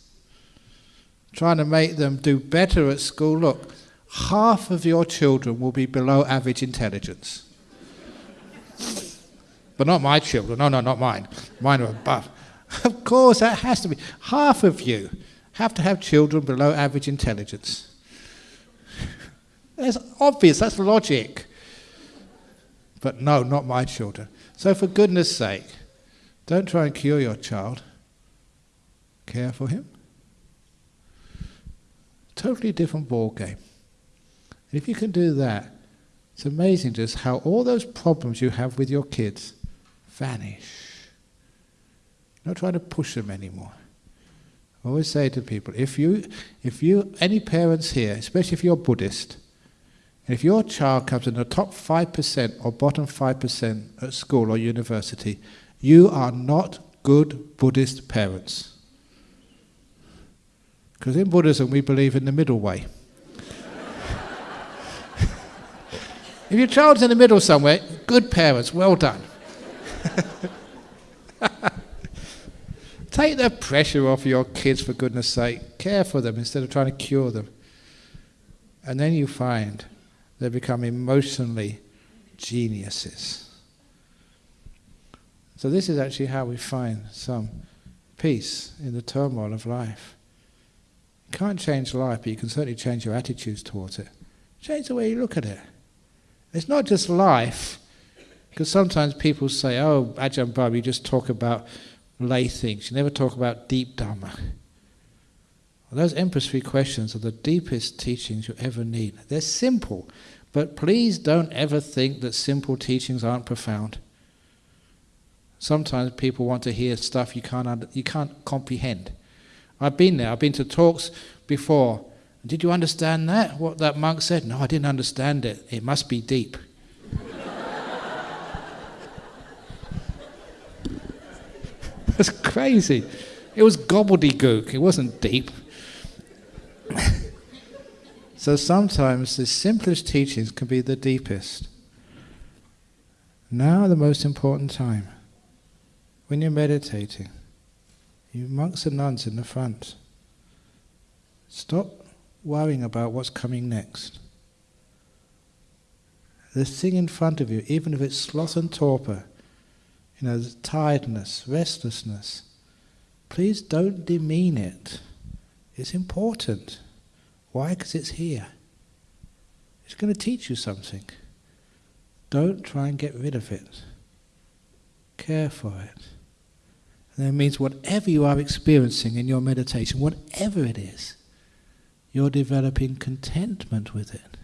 Speaker 1: trying to make them do better at school. Look, half of your children will be below average intelligence. but not my children. No, no, not mine. Mine are above. Of course, that has to be. Half of you have to have children below average intelligence. That's obvious, that's logic. But no, not my children. So, for goodness sake, don't try and cure your child. Care for him. Totally different ball game. And if you can do that, it's amazing just how all those problems you have with your kids vanish. Not trying to push them anymore. I always say to people, if you, if you, any parents here, especially if you're Buddhist, if your child comes in the top 5% or bottom 5% at school or university, you are not good Buddhist parents. Because in Buddhism we believe in the middle way. If your child's in the middle somewhere, good parents, well done. *laughs* Take the pressure off your kids for goodness sake. Care for them instead of trying to cure them. And then you find they become emotionally geniuses. So, this is actually how we find some peace in the turmoil of life. You can't change life, but you can certainly change your attitudes towards it. Change the way you look at it. It's not just life, because sometimes people say, oh, Ajahn Brahm, you just talk about lay things, you never talk about deep Dhamma. Those Empress questions are the deepest teachings you ever need. They're simple, but please don't ever think that simple teachings aren't profound. Sometimes people want to hear stuff you can't, under, you can't comprehend. I've been there, I've been to talks before. Did you understand that? What that monk said? No, I didn't understand it. It must be deep. *laughs* That's crazy. It was gobbledygook, it wasn't deep. *laughs* so sometimes the simplest teachings can be the deepest. Now, the most important time, when you're meditating, you monks and nuns in the front, stop worrying about what's coming next. The thing in front of you, even if it's sloth and torpor, you know, tiredness, restlessness, please don't demean it. It's important. Why? Because it's here. It's going to teach you something. Don't try and get rid of it. Care for it. And that means whatever you are experiencing in your meditation, whatever it is, you're developing contentment with it.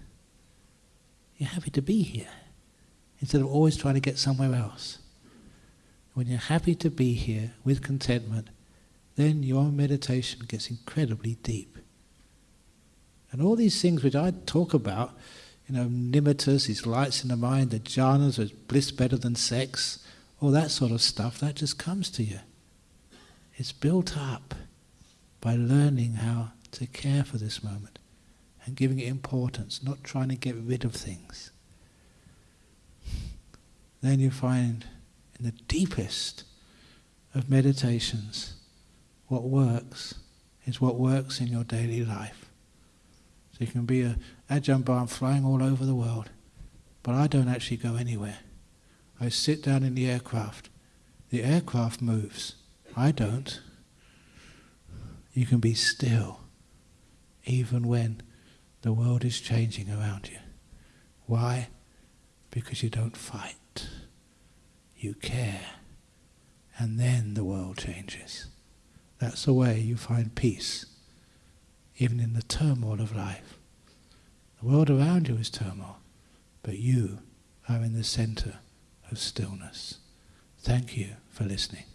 Speaker 1: You're happy to be here instead of always trying to get somewhere else. When you're happy to be here with contentment, then your meditation gets incredibly deep. And all these things which I talk about, you know, nimittas, these lights in the mind, the jhanas, is bliss better than sex, all that sort of stuff, that just comes to you. It's built up by learning how to care for this moment and giving it importance, not trying to get rid of things. Then you find in the deepest of meditations what works is what works in your daily life. So you can be a Ajahn Brahm flying all over the world, but I don't actually go anywhere. I sit down in the aircraft. The aircraft moves. I don't. You can be still, even when the world is changing around you. Why? Because you don't fight. You care. And then the world changes. That's the way you find peace, even in the turmoil of life. The world around you is turmoil, but you are in the center of stillness. Thank you for listening.